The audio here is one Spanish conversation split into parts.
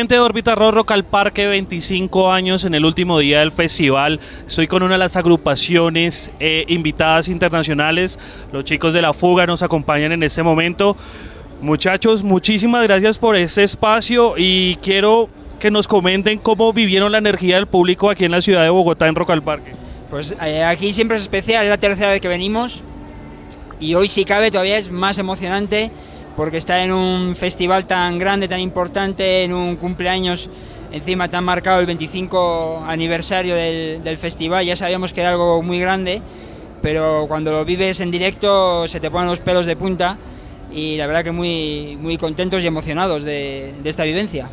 Gente de Órbita Rock al Parque, 25 años en el último día del festival. Estoy con una de las agrupaciones eh, invitadas internacionales. Los chicos de La Fuga nos acompañan en este momento. Muchachos, muchísimas gracias por este espacio y quiero que nos comenten cómo vivieron la energía del público aquí en la ciudad de Bogotá en Rock al Parque. Pues eh, aquí siempre es especial, es la tercera vez que venimos y hoy si cabe todavía es más emocionante porque está en un festival tan grande, tan importante, en un cumpleaños encima tan marcado el 25 aniversario del, festival, ya sabíamos que era algo muy grande, pero cuando lo vives en directo se te ponen los pelos de punta y la verdad que muy, muy contentos y emocionados de esta vivencia.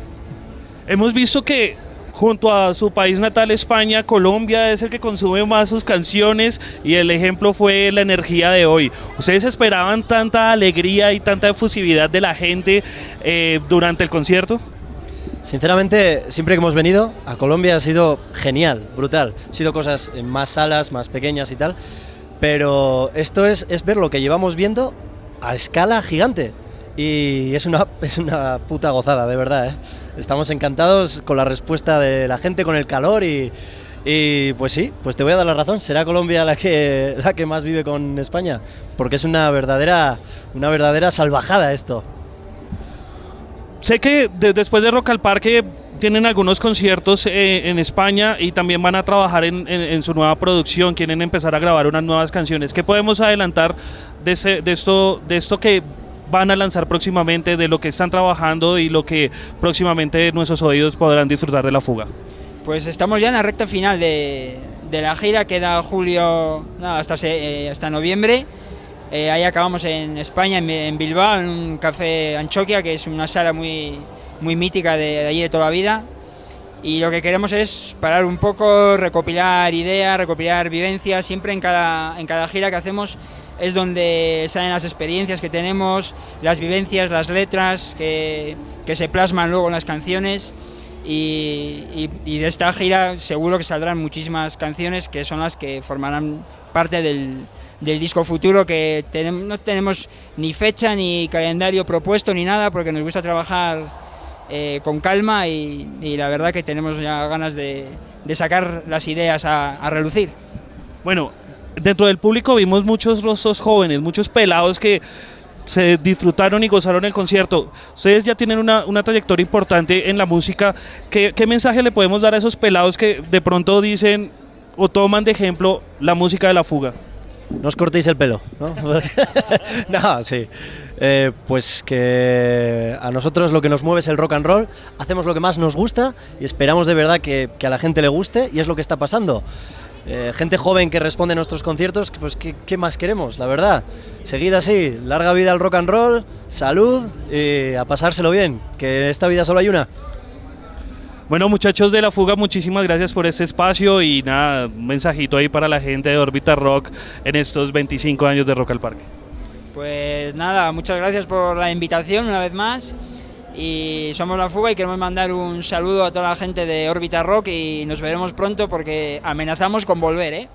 Hemos visto que junto a su país natal España, Colombia es el que consume más sus canciones y el ejemplo fue la energía de hoy. ¿Ustedes esperaban tanta alegría y tanta efusividad de la gente eh, durante el concierto? Sinceramente, siempre que hemos venido a Colombia ha sido genial, brutal. Ha sido cosas en más salas, más pequeñas y tal. Pero esto es, es ver lo que llevamos viendo a escala gigante. Y es una, es una puta gozada, de verdad. ¿eh? Estamos encantados con la respuesta de la gente, con el calor y, y, pues sí, pues te voy a dar la razón. Será Colombia la que, la que más vive con España, porque es una verdadera, una verdadera salvajada esto. Sé que después de Rock al Parque tienen algunos conciertos eh, en España y también van a trabajar en, en, su nueva producción, quieren empezar a grabar unas nuevas canciones. ¿Qué podemos adelantar de, de, esto, de esto que van a lanzar próximamente, de lo que están trabajando y lo que próximamente nuestros oídos podrán disfrutar de la fuga? Pues estamos ya en la recta final de, de la gira, queda julio hasta, eh, hasta noviembre. Eh, ahí acabamos en España, en, Bilbao, en un café Anchoquia, que es una sala muy, muy mítica de, de allí de toda la vida. Y lo que queremos es parar un poco, recopilar ideas, recopilar vivencias, siempre en cada, en cada gira que hacemos es donde salen las experiencias que tenemos, las vivencias, las letras que, que se plasman luego en las canciones y, de esta gira seguro que saldrán muchísimas canciones que son las que formarán parte del, del disco futuro que no tenemos ni fecha ni calendario propuesto ni nada porque nos gusta trabajar eh, con calma y, y, la verdad que tenemos ya ganas de, de sacar las ideas a, a relucir. Bueno, dentro del público vimos muchos rostros jóvenes, muchos pelados que se disfrutaron y gozaron el concierto. Ustedes ya tienen una, una trayectoria importante en la música. ¿Qué, ¿Qué, mensaje le podemos dar a esos pelados que de pronto dicen o toman de ejemplo la música de la fuga? No os cortéis el pelo, ¿no? no, sí. Eh, pues que a nosotros lo que nos mueve es el rock and roll, hacemos lo que más nos gusta y esperamos de verdad que, que a la gente le guste y es lo que está pasando. Eh, gente joven que responde a nuestros conciertos, pues ¿qué, ¿qué, más queremos, la verdad? Seguid así, larga vida al rock and roll, salud y a pasárselo bien, que en esta vida solo hay una. Bueno muchachos de La Fuga, muchísimas gracias por este espacio y nada, un mensajito ahí para la gente de Orbita Rock en estos 25 años de Rock al Parque. Pues nada, muchas gracias por la invitación una vez más y somos La Fuga y queremos mandar un saludo a toda la gente de Orbita Rock y nos veremos pronto porque amenazamos con volver, ¿eh?